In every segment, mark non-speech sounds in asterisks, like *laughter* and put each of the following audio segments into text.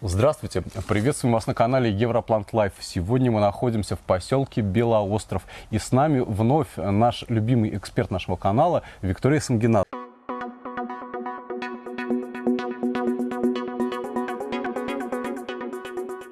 Здравствуйте! Приветствуем вас на канале Европлант Лайф. Сегодня мы находимся в поселке Белоостров. И с нами вновь наш любимый эксперт нашего канала Виктория Самгина.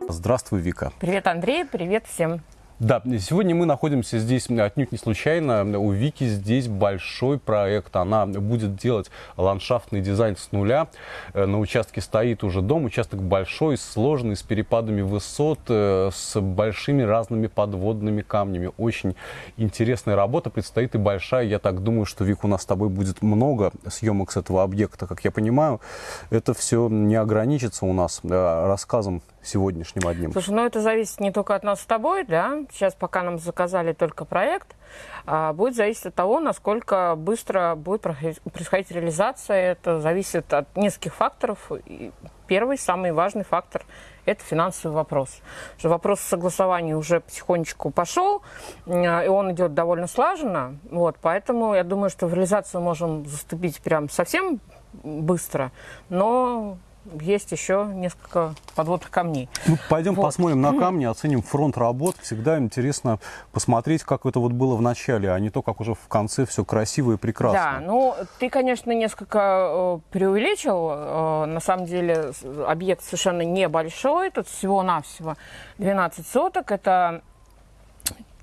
Здравствуй, Вика. Привет, Андрей, привет всем. Да, сегодня мы находимся здесь отнюдь не случайно. У Вики здесь большой проект. Она будет делать ландшафтный дизайн с нуля. Э, на участке стоит уже дом. Участок большой, сложный, с перепадами высот, э, с большими разными подводными камнями. Очень интересная работа предстоит и большая. Я так думаю, что, Вик, у нас с тобой будет много съемок с этого объекта. Как я понимаю, это все не ограничится у нас э, рассказом сегодняшним одним? Слушай, ну это зависит не только от нас с тобой, да. Сейчас пока нам заказали только проект, а будет зависеть от того, насколько быстро будет происходить реализация. Это зависит от нескольких факторов. И первый, самый важный фактор – это финансовый вопрос. Что вопрос согласования уже потихонечку пошел, и он идет довольно слаженно. Вот, поэтому я думаю, что в реализацию можем заступить прям совсем быстро, но есть еще несколько подводных камней. Ну, пойдем вот. посмотрим на *laughs* камни, оценим фронт работ. Всегда интересно посмотреть, как это вот было в начале, а не то, как уже в конце все красиво и прекрасно. Да, ну, ты, конечно, несколько э, преувеличил. Э, на самом деле объект совершенно небольшой, тут всего-навсего 12 соток. Это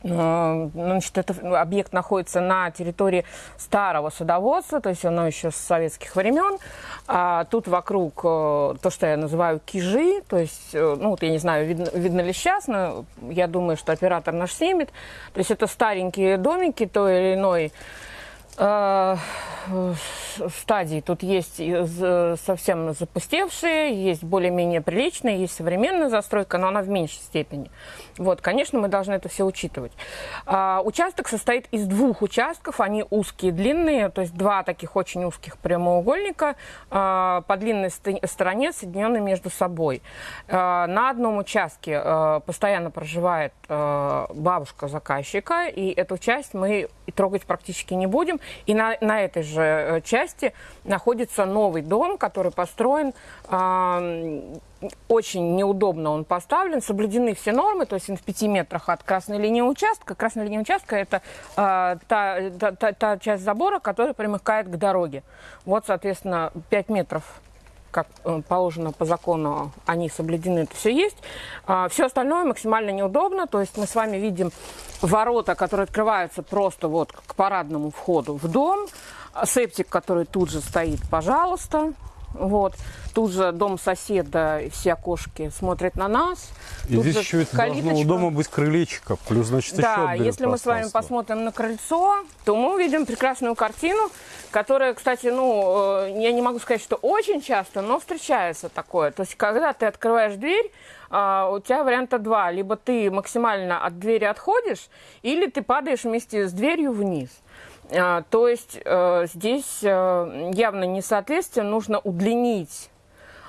значит, этот объект находится на территории старого садоводства, то есть оно еще с советских времен. А тут вокруг э, то, что я называю кижи, то есть, э, ну, вот я не знаю, видно, видно ли сейчас, но я думаю, что оператор наш снимет. То есть это старенькие домики той или иной стадий. Тут есть совсем запустевшие, есть более-менее приличные, есть современная застройка, но она в меньшей степени. Вот, конечно, мы должны это все учитывать. А, участок состоит из двух участков, они узкие, длинные, то есть два таких очень узких прямоугольника а, по длинной стороне соединены между собой. А, на одном участке а, постоянно проживает а, бабушка заказчика, и эту часть мы трогать практически не будем. И на, на этой же э, части находится новый дом, который построен э, очень неудобно он поставлен, соблюдены все нормы, то есть он в 5 метрах от красной линии участка. Красная линия участка – это э, та, та, та часть забора, которая примыкает к дороге. Вот, соответственно, 5 метров как э, положено по закону, они соблюдены, это все есть. А, все остальное максимально неудобно, то есть мы с вами видим ворота, которые открываются просто вот к парадному входу в дом, септик, который тут же стоит, пожалуйста, вот. Тут же дом соседа, все окошки смотрят на нас. И Тут здесь еще ведь должно у дома быть крылечко, плюс, значит, да, еще если мы с вами посмотрим на крыльцо, то мы увидим прекрасную картину, которая, кстати, ну, э, я не могу сказать, что очень часто, но встречается такое. То есть, когда ты открываешь дверь, а, у тебя варианта два. Либо ты максимально от двери отходишь, или ты падаешь вместе с дверью вниз. А, то есть э, здесь э, явно несоответствие, нужно удлинить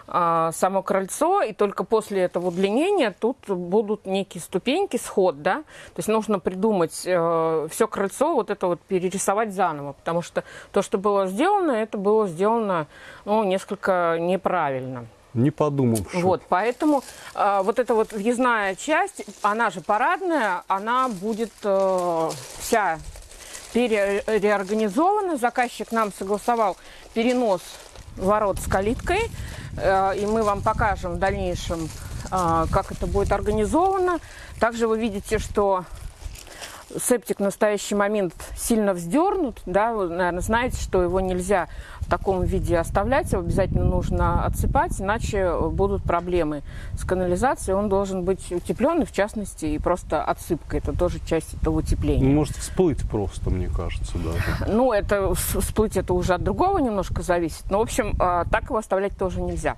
а, само крыльцо, и только после этого удлинения тут будут некие ступеньки, сход, да, то есть нужно придумать э, все крыльцо, вот это вот перерисовать заново, потому что то, что было сделано, это было сделано, ну, несколько неправильно. Не подумал. Вот, поэтому э, вот эта вот въездная часть, она же парадная, она будет э, вся переорганизована. Заказчик нам согласовал перенос ворот с калиткой. Э, и мы вам покажем в дальнейшем, э, как это будет организовано. Также вы видите, что септик в настоящий момент сильно вздернут, да, вы, наверное, знаете, что его нельзя в таком виде оставлять, его обязательно нужно отсыпать, иначе будут проблемы с канализацией. Он должен быть утепленный, в частности, и просто отсыпка. Это тоже часть этого утепления. Ну, может всплыть просто, мне кажется, даже. Ну, это всплыть это уже от другого немножко зависит. Но, в общем, а, так его оставлять тоже нельзя.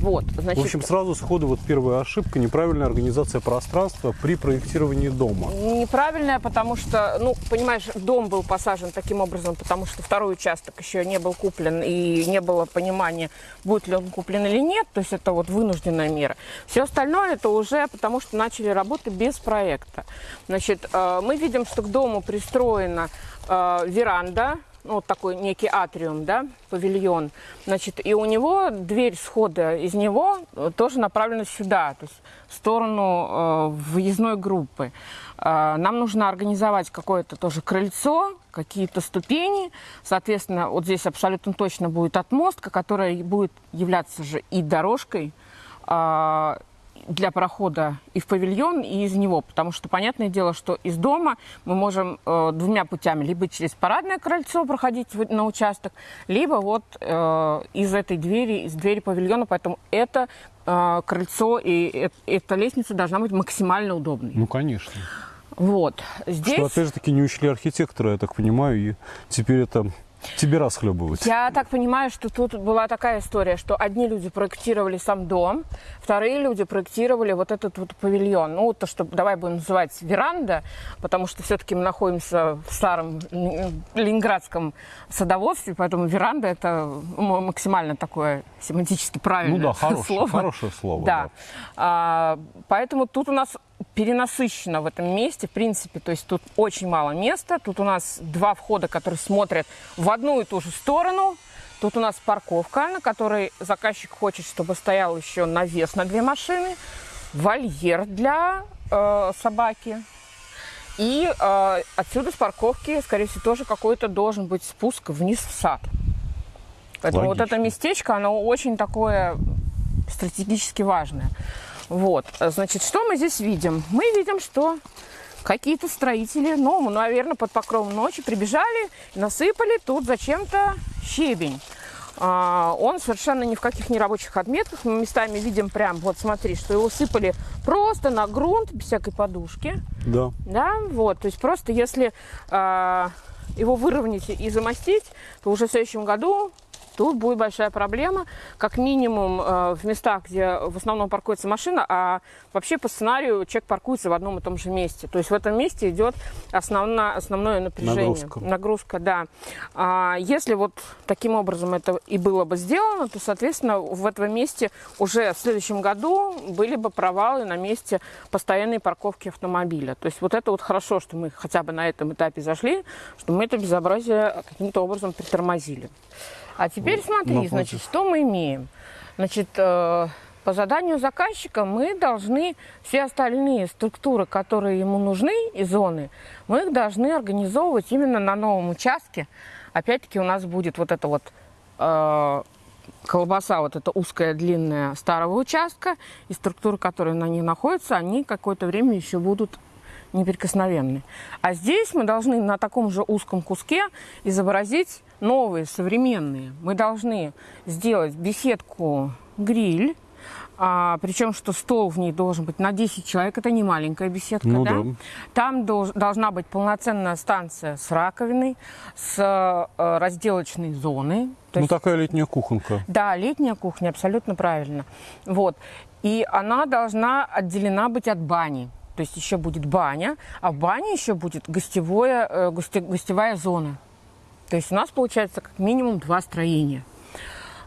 Вот, значит... В общем, сразу сходу вот первая ошибка – неправильная организация пространства при проектировании дома. Неправильная, потому что, ну, понимаешь, дом был посажен таким образом, потому что второй участок еще не был куплен, и не было понимания, будет ли он куплен или нет, то есть это вот вынужденная мера. Все остальное это уже потому, что начали работы без проекта. Значит, э, мы видим, что к дому пристроена э, веранда, ну, вот такой некий атриум, да, павильон. Значит, и у него дверь схода из него э, тоже направлена сюда, то есть в сторону э, въездной группы. Э, нам нужно организовать какое-то тоже крыльцо, какие-то ступени. Соответственно, вот здесь абсолютно точно будет отмостка, которая будет являться же и дорожкой, э, для прохода и в павильон, и из него. Потому что, понятное дело, что из дома мы можем э, двумя путями. Либо через парадное крыльцо проходить на участок, либо вот э, из этой двери, из двери павильона. Поэтому это э, крыльцо и э, эта лестница должна быть максимально удобной. Ну, конечно. Вот. Здесь... Что, опять же таки, не учли архитектора, я так понимаю, и теперь это тебе расхлебывать. Я так понимаю, что тут была такая история, что одни люди проектировали сам дом, вторые люди проектировали вот этот вот павильон. Ну, то, что давай будем называть веранда, потому что все-таки мы находимся в старом ленинградском садоводстве, поэтому веранда это максимально такое семантически правильное ну, да, хорошее, слово. Хорошее слово. Да. да. А, поэтому тут у нас перенасыщено в этом месте, в принципе, то есть тут очень мало места. Тут у нас два входа, которые смотрят в одну и ту же сторону. Тут у нас парковка, на которой заказчик хочет, чтобы стоял еще навес на две машины, вольер для э, собаки. И э, отсюда с парковки, скорее всего, тоже какой-то должен быть спуск вниз в сад. Поэтому Логично. вот это местечко, оно очень такое стратегически важное. Вот, значит, что мы здесь видим? Мы видим, что какие-то строители, ну, наверное, под покровом ночи прибежали, насыпали тут зачем-то щебень. А, он совершенно ни в каких нерабочих отметках. Мы местами видим прям, вот смотри, что его сыпали просто на грунт, без всякой подушки. Да. Да, вот, то есть просто если а, его выровнять и замостить, то уже в следующем году тут будет большая проблема, как минимум э, в местах, где в основном паркуется машина, а вообще по сценарию человек паркуется в одном и том же месте. То есть в этом месте идет основна, основное напряжение. Нагрузка. Нагрузка, да. А если вот таким образом это и было бы сделано, то, соответственно, в этом месте уже в следующем году были бы провалы на месте постоянной парковки автомобиля. То есть вот это вот хорошо, что мы хотя бы на этом этапе зашли, что мы это безобразие каким-то образом притормозили. А теперь смотри, Напротив. значит, что мы имеем. Значит, э, по заданию заказчика мы должны все остальные структуры, которые ему нужны и зоны, мы их должны организовывать именно на новом участке. Опять-таки у нас будет вот это вот э, колбаса, вот эта узкая, длинная старого участка, и структуры, которые на ней находятся, они какое-то время еще будут неприкосновенны. А здесь мы должны на таком же узком куске изобразить новые, современные. Мы должны сделать беседку-гриль, а, причем, что стол в ней должен быть на 10 человек, это не маленькая беседка, ну, да? да? Там долж, должна быть полноценная станция с раковиной, с э, разделочной зоной. Ну, есть, такая летняя кухонка. Да, летняя кухня, абсолютно правильно. Вот. И она должна отделена быть от бани. То есть еще будет баня, а в бане еще будет гостевое, э, гости, гостевая зона. То есть у нас получается как минимум два строения.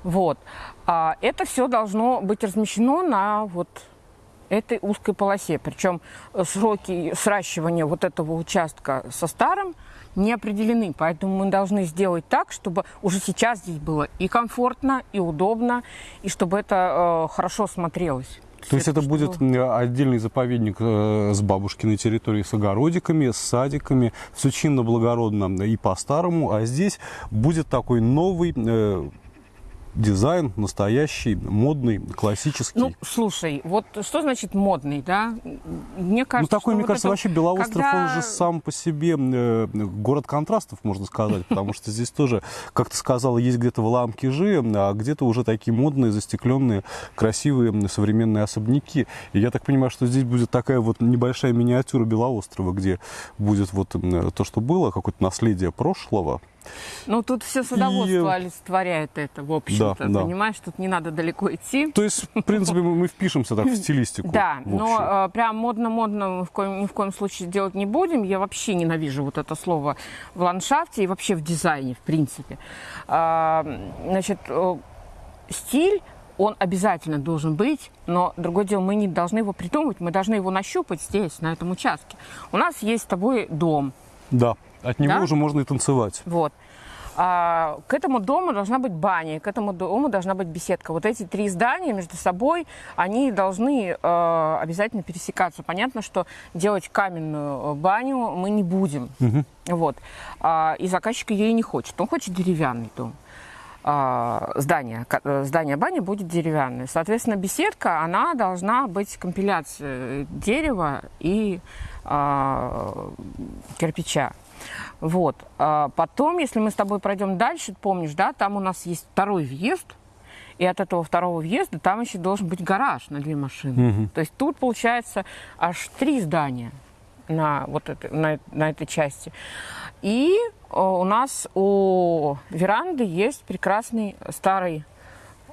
Вот. А это все должно быть размещено на вот этой узкой полосе. Причем сроки сращивания вот этого участка со старым не определены. Поэтому мы должны сделать так, чтобы уже сейчас здесь было и комфортно, и удобно, и чтобы это э, хорошо смотрелось. То есть это будет отдельный заповедник э, с бабушкиной территорией, с огородиками, с садиками, все чинно, благородно и по-старому, а здесь будет такой новый э, дизайн настоящий, модный, классический. Ну, слушай, вот что значит модный, да? Мне кажется, ну, такой, мне вот кажется, это... вообще Белоостров, когда... он же сам по себе э, город контрастов, можно сказать, потому что здесь тоже, как ты сказала, есть где-то в Ламкижи, а где-то уже такие модные, застекленные, красивые современные особняки. И я так понимаю, что здесь будет такая вот небольшая миниатюра Белоострова, где будет вот то, что было, какое-то наследие прошлого, ну, тут все садоводство и... олицетворяет это, в общем-то, да, да. понимаешь, тут не надо далеко идти. То есть, в принципе, мы впишемся так в стилистику. Да, но э, прям модно-модно мы в коем, ни в коем случае делать не будем. Я вообще ненавижу вот это слово в ландшафте и вообще в дизайне, в принципе. А, значит, э, стиль он обязательно должен быть, но другое дело, мы не должны его придумывать, мы должны его нащупать здесь, на этом участке. У нас есть с тобой дом. Да. От него да? уже можно и танцевать. Вот. А, к этому дому должна быть баня, к этому дому должна быть беседка. Вот эти три здания между собой, они должны э, обязательно пересекаться. Понятно, что делать каменную баню мы не будем. Угу. Вот. А, и заказчик ее и не хочет. Он хочет деревянный дом. А, здание, э, здание бани будет деревянное. Соответственно, беседка, она должна быть компиляцией дерева и а, кирпича. Вот. А потом, если мы с тобой пройдем дальше, помнишь, да, там у нас есть второй въезд, и от этого второго въезда там еще должен быть гараж на две машины. Угу. То есть тут получается аж три здания на, вот это, на, на этой части. И у нас у веранды есть прекрасный старый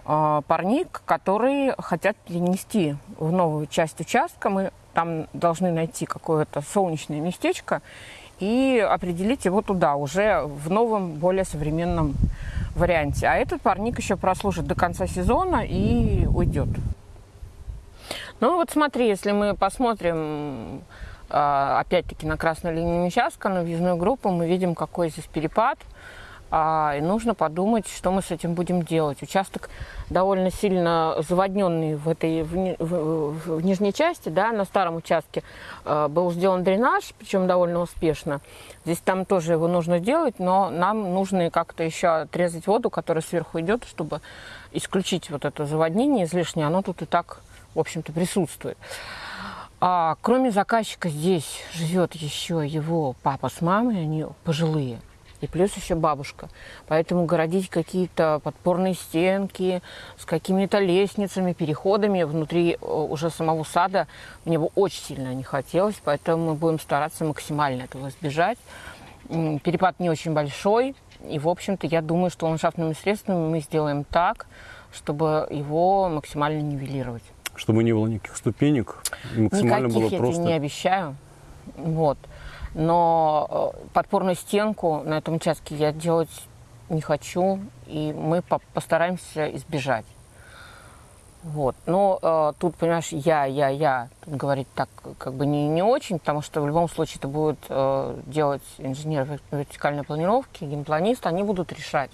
э, парник, который хотят перенести в новую часть участка. Мы там должны найти какое-то солнечное местечко и определить его туда, уже в новом, более современном варианте. А этот парник еще прослужит до конца сезона и уйдет. Ну вот смотри, если мы посмотрим а, опять-таки на красную линию участка, на въездную группу, мы видим, какой здесь перепад – а, нужно подумать, что мы с этим будем делать. Участок довольно сильно заводненный в этой в, в, в нижней части, да, на старом участке э, был сделан дренаж, причем довольно успешно. Здесь там тоже его нужно делать, но нам нужно как-то еще отрезать воду, которая сверху идет, чтобы исключить вот это заводнение излишнее. Оно тут и так, в общем-то, присутствует. А, кроме заказчика здесь живет еще его папа с мамой, они пожилые и плюс еще бабушка. Поэтому городить какие-то подпорные стенки с какими-то лестницами, переходами внутри э, уже самого сада мне бы очень сильно не хотелось, поэтому мы будем стараться максимально этого избежать. Перепад не очень большой, и, в общем-то, я думаю, что ландшафтными средствами мы сделаем так, чтобы его максимально нивелировать. Чтобы не было никаких ступенек, максимально Никаких было просто... я тебе не обещаю. Вот. Но э, подпорную стенку на этом участке я делать не хочу, и мы постараемся избежать. Вот. Но э, тут, понимаешь, я, я, я, говорить так как бы не, не очень, потому что в любом случае это будет э, делать инженер вертикальной планировки, генпланист, они будут решать.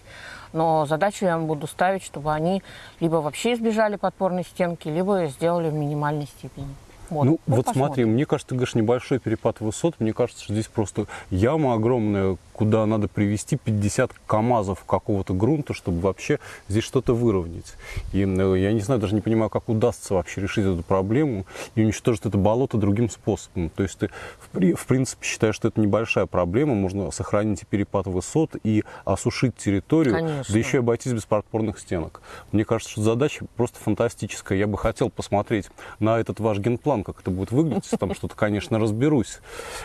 Но задачу я им буду ставить, чтобы они либо вообще избежали подпорной стенки, либо сделали в минимальной степени. Вот. Ну, ну вот посмотрим. смотри, мне кажется, ты говоришь, небольшой перепад высот. Мне кажется, что здесь просто яма огромная, куда надо привести 50 КАМАЗов какого-то грунта, чтобы вообще здесь что-то выровнять. И ну, я не знаю, даже не понимаю, как удастся вообще решить эту проблему и уничтожить это болото другим способом. То есть ты, в, в принципе, считаешь, что это небольшая проблема, можно сохранить и перепад высот, и осушить территорию, Конечно. да еще и обойтись без подпорных стенок. Мне кажется, что задача просто фантастическая. Я бы хотел посмотреть на этот ваш генплан, как это будет выглядеть, там что-то, конечно, разберусь.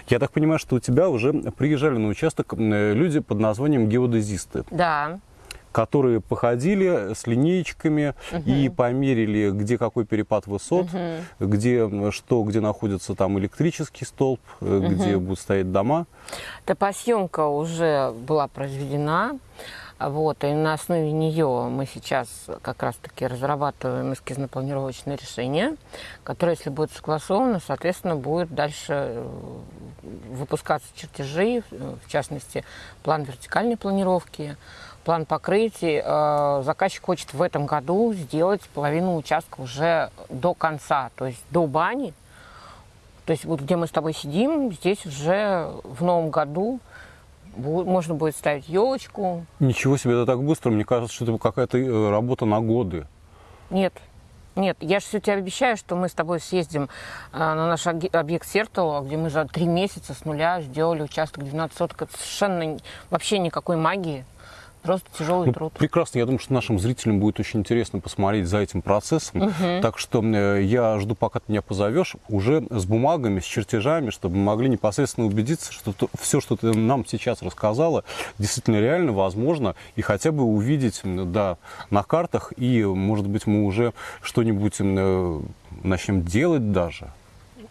Я так понимаю, что у тебя уже приезжали на участок Э, люди под названием геодезисты. Да которые походили с линеечками угу. и померили, где какой перепад высот, угу. где что, где находится там электрический столб, угу. где будут стоять дома. Топосъемка уже была произведена. Вот, и на основе нее мы сейчас как раз-таки разрабатываем эскизно-планировочное решение, которое, если будет согласовано, соответственно, будет дальше э, выпускаться чертежи, в частности, план вертикальной планировки, план покрытий. Э, заказчик хочет в этом году сделать половину участка уже до конца, то есть до бани. То есть вот где мы с тобой сидим, здесь уже в новом году можно будет ставить елочку. Ничего себе, это так быстро. Мне кажется, что это какая-то э, работа на годы. Нет, нет, я же все тебе обещаю, что мы с тобой съездим э, на наш объект Сертола, где мы за три месяца с нуля сделали участок 12 соток. Это совершенно вообще никакой магии. Просто тяжелый ну, труд. Прекрасно. Я думаю, что нашим зрителям будет очень интересно посмотреть за этим процессом. Угу. Так что э, я жду, пока ты меня позовешь, уже с бумагами, с чертежами, чтобы мы могли непосредственно убедиться, что то, все, что ты нам сейчас рассказала, действительно реально возможно, и хотя бы увидеть да, на картах, и, может быть, мы уже что-нибудь э, начнем делать даже.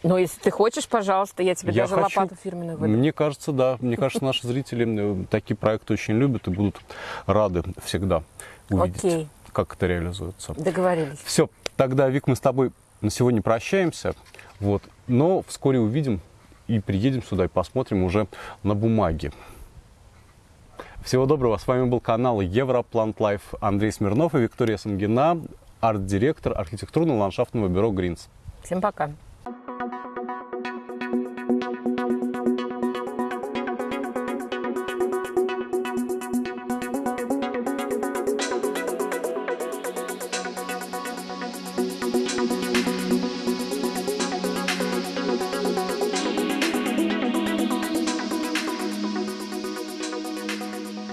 Ну, если ты хочешь, пожалуйста, я тебе я даже хочу... лопату фирменную выдам. Мне кажется, да. Мне кажется, наши зрители такие проекты очень любят и будут рады всегда увидеть, Окей. как это реализуется. Договорились. Все, тогда, Вик, мы с тобой на сегодня прощаемся. Вот. Но вскоре увидим и приедем сюда и посмотрим уже на бумаге. Всего доброго. С вами был канал Европлант Лайф Андрей Смирнов и Виктория Самгина, арт-директор архитектурно-ландшафтного бюро «Гринс». Всем пока.